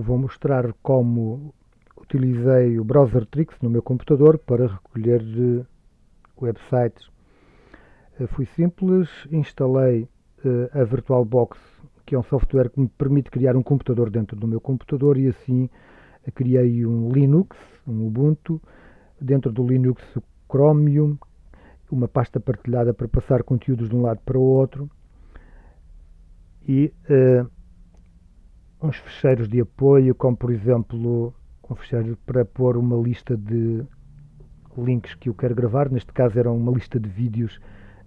vou mostrar como utilizei o Browser Tricks no meu computador para recolher eh, websites. Eh, fui simples, instalei eh, a VirtualBox, que é um software que me permite criar um computador dentro do meu computador e assim criei um Linux, um Ubuntu, dentro do Linux o Chromium, uma pasta partilhada para passar conteúdos de um lado para o outro e uh, uns fecheiros de apoio, como por exemplo um fecheiro para pôr uma lista de links que eu quero gravar, neste caso era uma lista de vídeos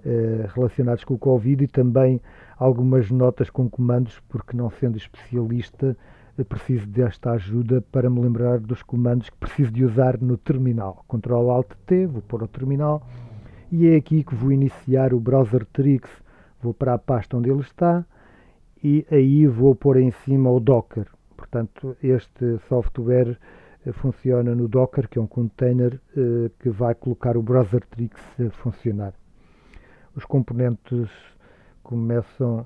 uh, relacionados com o Covid e também algumas notas com comandos, porque não sendo especialista preciso desta ajuda para me lembrar dos comandos que preciso de usar no terminal. Ctrl Alt T, vou pôr o terminal e é aqui que vou iniciar o Browser Tricks. Vou para a pasta onde ele está e aí vou pôr em cima o Docker. Portanto, este software eh, funciona no Docker, que é um container eh, que vai colocar o Browser Tricks a funcionar. Os componentes começam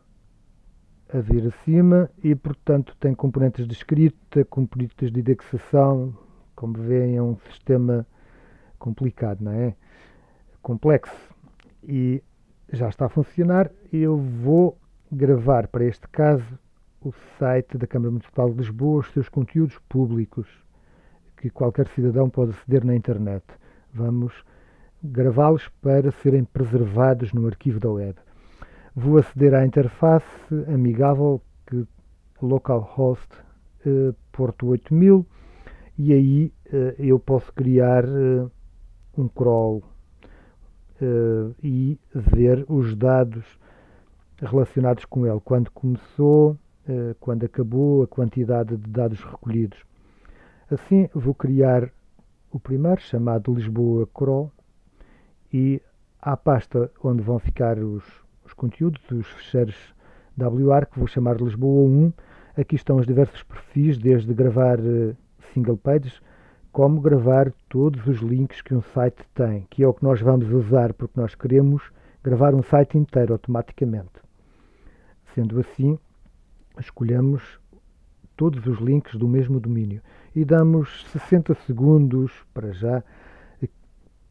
a vir acima e, portanto, tem componentes de escrita, componentes de indexação. Como veem, é um sistema complicado, não é? Complexo. E já está a funcionar. Eu vou gravar, para este caso, o site da Câmara Municipal de Lisboa, os seus conteúdos públicos, que qualquer cidadão pode aceder na internet. Vamos gravá-los para serem preservados no arquivo da web. Vou aceder à interface amigável que localhost uh, porto 8000 e aí uh, eu posso criar uh, um crawl e ver os dados relacionados com ele, quando começou, quando acabou, a quantidade de dados recolhidos. Assim, vou criar o primeiro, chamado Lisboa Crawl, e à pasta onde vão ficar os, os conteúdos, os fecheiros WR, que vou chamar Lisboa 1. Aqui estão os diversos perfis, desde gravar uh, single pages, como gravar todos os links que um site tem, que é o que nós vamos usar, porque nós queremos gravar um site inteiro automaticamente. Sendo assim, escolhemos todos os links do mesmo domínio e damos 60 segundos para já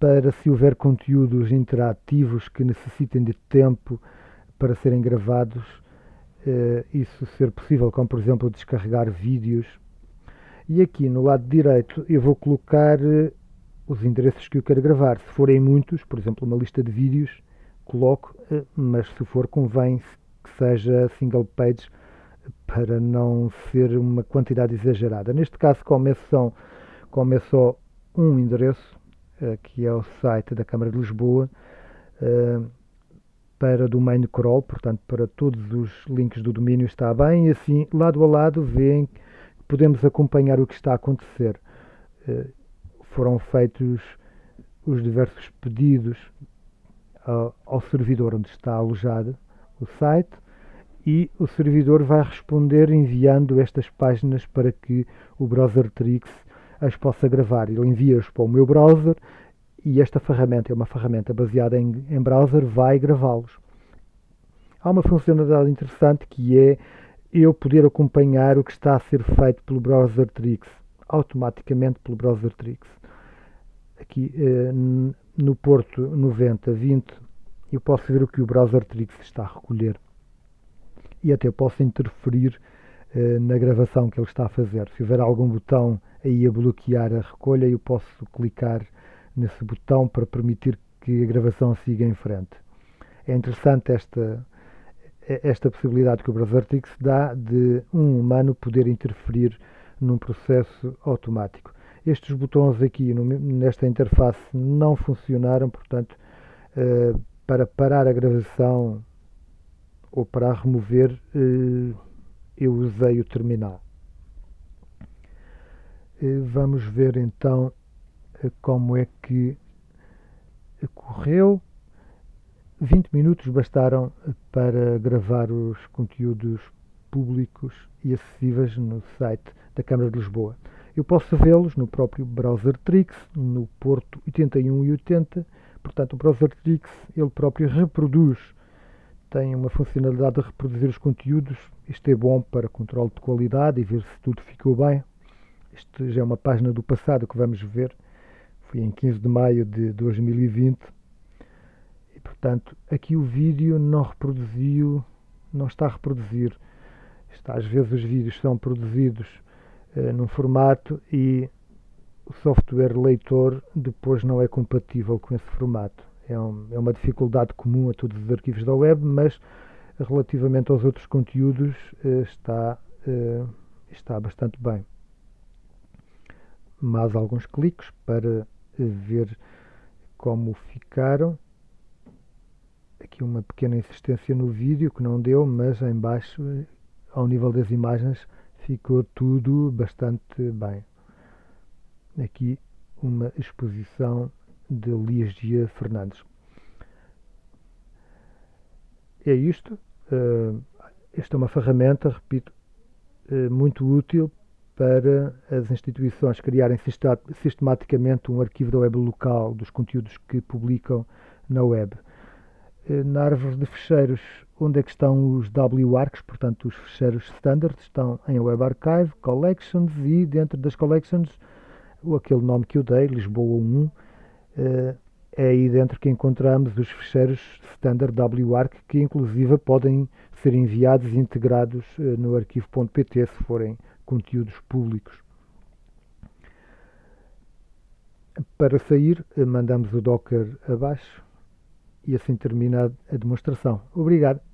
para se houver conteúdos interativos que necessitem de tempo para serem gravados, eh, isso ser possível, como por exemplo descarregar vídeos. E aqui no lado direito eu vou colocar eh, os endereços que eu quero gravar. Se forem muitos, por exemplo uma lista de vídeos, coloco, eh, mas se for convém seja single page para não ser uma quantidade exagerada. Neste caso, como é como é só um endereço, eh, que é o site da Câmara de Lisboa, eh, para domain crawl, portanto, para todos os links do domínio está bem, e assim, lado a lado, veem que podemos acompanhar o que está a acontecer. Eh, foram feitos os diversos pedidos ao servidor onde está alojado o site e o servidor vai responder enviando estas páginas para que o browser Trix as possa gravar. Ele envia-as para o meu browser e esta ferramenta é uma ferramenta baseada em, em browser, vai gravá-los. Há uma funcionalidade interessante que é eu poder acompanhar o que está a ser feito pelo browser Trix, automaticamente pelo browser Trix. Aqui eh, no porto 9020 eu posso ver o que o browser Trix está a recolher e até posso interferir eh, na gravação que ele está a fazer. Se houver algum botão aí a bloquear a recolha, eu posso clicar nesse botão para permitir que a gravação siga em frente. É interessante esta, esta possibilidade que o Browsertix dá de um humano poder interferir num processo automático. Estes botões aqui nesta interface não funcionaram, portanto, eh, para parar a gravação ou para remover, eh, eu usei o terminal. Eh, vamos ver então eh, como é que correu. 20 minutos bastaram para gravar os conteúdos públicos e acessíveis no site da Câmara de Lisboa. Eu posso vê-los no próprio browser Trix, no porto 81 e 80. Portanto, o browser Trix ele próprio reproduz tem uma funcionalidade de reproduzir os conteúdos. Isto é bom para controle de qualidade e ver se tudo ficou bem. Isto já é uma página do passado que vamos ver. Foi em 15 de maio de 2020. E, portanto, aqui o vídeo não reproduziu, não está a reproduzir. Está, às vezes os vídeos são produzidos uh, num formato e o software leitor depois não é compatível com esse formato. É, um, é uma dificuldade comum a todos os arquivos da web, mas relativamente aos outros conteúdos uh, está, uh, está bastante bem. Mais alguns cliques para ver como ficaram. Aqui uma pequena insistência no vídeo que não deu, mas em baixo, ao nível das imagens, ficou tudo bastante bem. Aqui uma exposição de Ligia Fernandes. É isto. Uh, esta é uma ferramenta, repito, uh, muito útil para as instituições criarem sistematicamente um arquivo da web local dos conteúdos que publicam na web. Eh, na árvore de fecheiros, onde é que estão os WARCs, portanto os fecheiros standard, estão em Web Archive, Collections e dentro das Collections, aquele nome que eu dei, Lisboa 1, eh, é aí dentro que encontramos os fecheiros standard WARC que inclusive podem ser enviados e integrados eh, no arquivo.pt se forem conteúdos públicos. Para sair, mandamos o Docker abaixo e assim termina a demonstração. Obrigado.